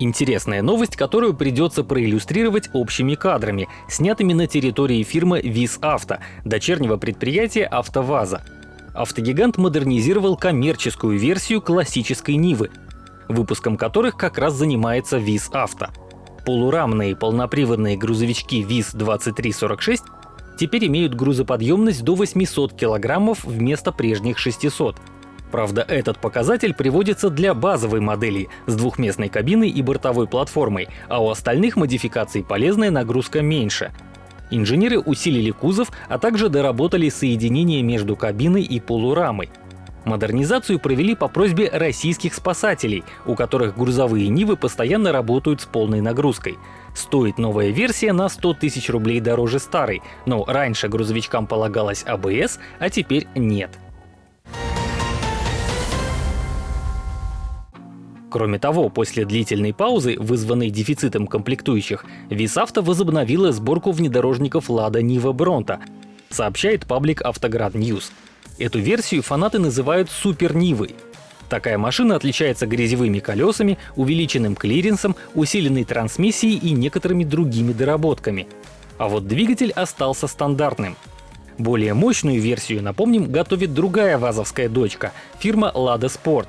Интересная новость, которую придется проиллюстрировать общими кадрами, снятыми на территории фирмы ВИЗ Авто, дочернего предприятия АвтоВАЗа. Автогигант модернизировал коммерческую версию классической Нивы, выпуском которых как раз занимается ВИЗ Авто. Полурамные полноприводные грузовички ВИЗ-2346 теперь имеют грузоподъемность до 800 килограммов вместо прежних 600. Правда, этот показатель приводится для базовой модели с двухместной кабиной и бортовой платформой, а у остальных модификаций полезная нагрузка меньше. Инженеры усилили кузов, а также доработали соединение между кабиной и полурамой. Модернизацию провели по просьбе российских спасателей, у которых грузовые Нивы постоянно работают с полной нагрузкой. Стоит новая версия на 100 тысяч рублей дороже старой, но раньше грузовичкам полагалось АБС, а теперь нет. Кроме того, после длительной паузы, вызванной дефицитом комплектующих, ВИС-Авто возобновила сборку внедорожников Lada Niva Bronto, сообщает паблик Автоград News. Эту версию фанаты называют Супер Нивой. Такая машина отличается грязевыми колесами, увеличенным клиренсом, усиленной трансмиссией и некоторыми другими доработками. А вот двигатель остался стандартным. Более мощную версию, напомним, готовит другая вазовская дочка — фирма Lada Sport.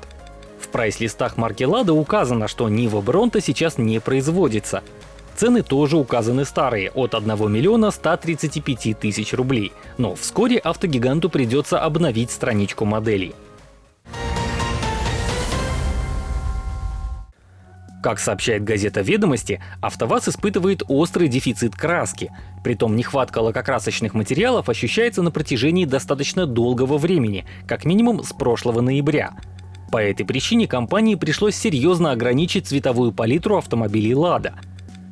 Прайс-листах марки Lada указано, что Нива Бронта сейчас не производится. Цены тоже указаны старые — от 1 миллиона 135 тысяч рублей. Но вскоре автогиганту придется обновить страничку моделей. Как сообщает газета «Ведомости», АвтоВАЗ испытывает острый дефицит краски. Притом нехватка лакокрасочных материалов ощущается на протяжении достаточно долгого времени, как минимум с прошлого ноября. По этой причине компании пришлось серьезно ограничить цветовую палитру автомобилей «Лада».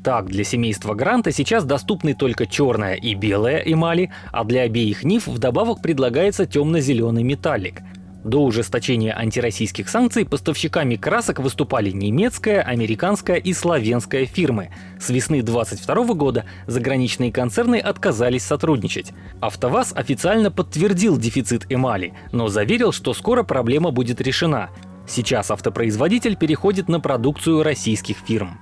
Так, для семейства Гранта сейчас доступны только черная и белая эмали, а для обеих Нив вдобавок предлагается темно-зеленый металлик. До ужесточения антироссийских санкций поставщиками красок выступали немецкая, американская и славянская фирмы. С весны 2022 года заграничные концерны отказались сотрудничать. АвтоВАЗ официально подтвердил дефицит эмали, но заверил, что скоро проблема будет решена. Сейчас автопроизводитель переходит на продукцию российских фирм.